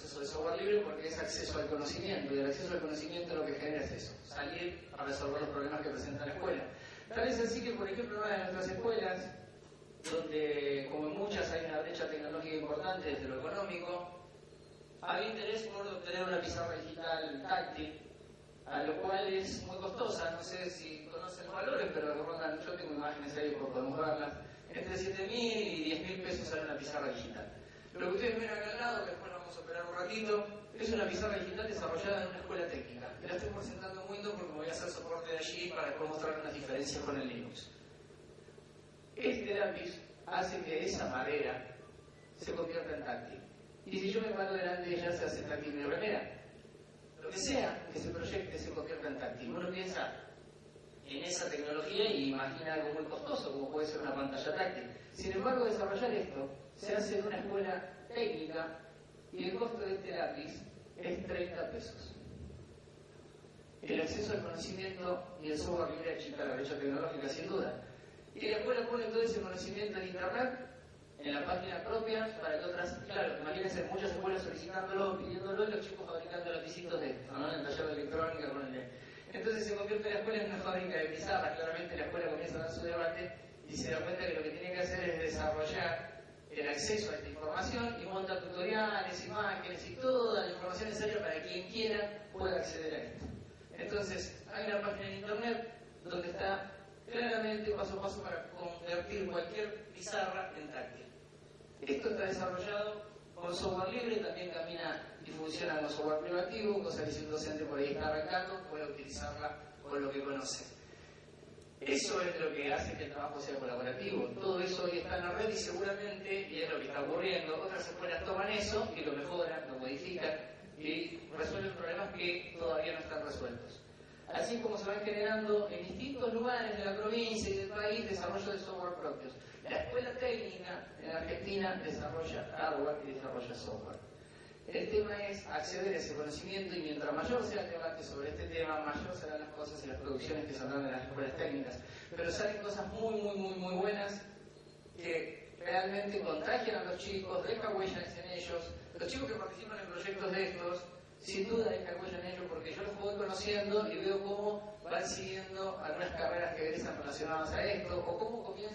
proceso de software libre porque es acceso al conocimiento y el acceso al conocimiento lo que genera es eso, salir a resolver los problemas que presenta la escuela. Tal es así que, por ejemplo, una de nuestras escuelas, donde como en muchas hay una brecha tecnológica importante desde lo económico, había interés por obtener una pizarra digital táctil, a lo cual es muy costosa, no sé si conocen los valores, pero rondan, yo tengo imágenes ahí por podemos verlas, entre 7.000 y 10.000 pesos sale una pizarra digital. Lo que ustedes ven acá al lado, que vamos a operar un ratito, es una pizarra digital desarrollada en una escuela técnica. Y la estoy presentando muy porque me voy a hacer soporte de allí para después mostrar unas diferencias con el Linux. Este lápiz hace que esa madera se convierta en táctil. Y si yo me paro delante de ella, se hace táctil mi remera. Lo que sea que se proyecte se convierta en táctil. Uno piensa en esa tecnología y imagina algo muy costoso, como puede ser una pantalla táctil. Sin embargo, desarrollar esto se hace en una escuela técnica y el costo de este lápiz es 30 pesos. El acceso al conocimiento y el software libre achica la brecha tecnológica, sin duda. Y la escuela pone todo ese conocimiento en Internet, en la página propia, para que otras, claro, imagínense muchas escuelas solicitándolo, pidiéndolo, y los chicos fabricando lapicitos de esto, ¿no? En el taller de electrónica, con el... Entonces se convierte la escuela en una fábrica de pizarras, claramente la escuela comienza a dar su debate y se da cuenta que lo que tiene que hacer es desarrollar el acceso a esta información y monta tutoriales, imágenes y toda la información necesaria para quien quiera pueda acceder a esto. Entonces, hay una página en internet donde está claramente paso a paso para convertir cualquier pizarra en táctil. Esto está desarrollado con software libre, también camina y funciona con software privativo, cosa que si un docente por ahí está arrancando, puede utilizarla con lo que conoce. Eso es lo que hace que el trabajo sea colaborativo. Todo eso hoy está en la red y seguramente, y es lo que está ocurriendo, otras escuelas toman eso y lo mejoran, lo modifican y resuelven problemas que todavía no están resueltos. Así como se van generando en distintos lugares de la provincia y del país desarrollo de software propios. La escuela técnica en Argentina desarrolla hardware y desarrolla software. El tema es acceder a ese conocimiento y mientras mayor sea el debate sobre este tema, mayor serán las cosas y las producciones que saldrán de las escuelas técnicas. Pero salen cosas muy, muy, muy, muy buenas que realmente contagian a los chicos, dejan huellas en ellos. Los chicos que participan en proyectos de estos, sin duda dejan huella en ellos porque yo los voy conociendo y veo cómo van siguiendo algunas carreras que egresan relacionadas a esto o cómo comienzan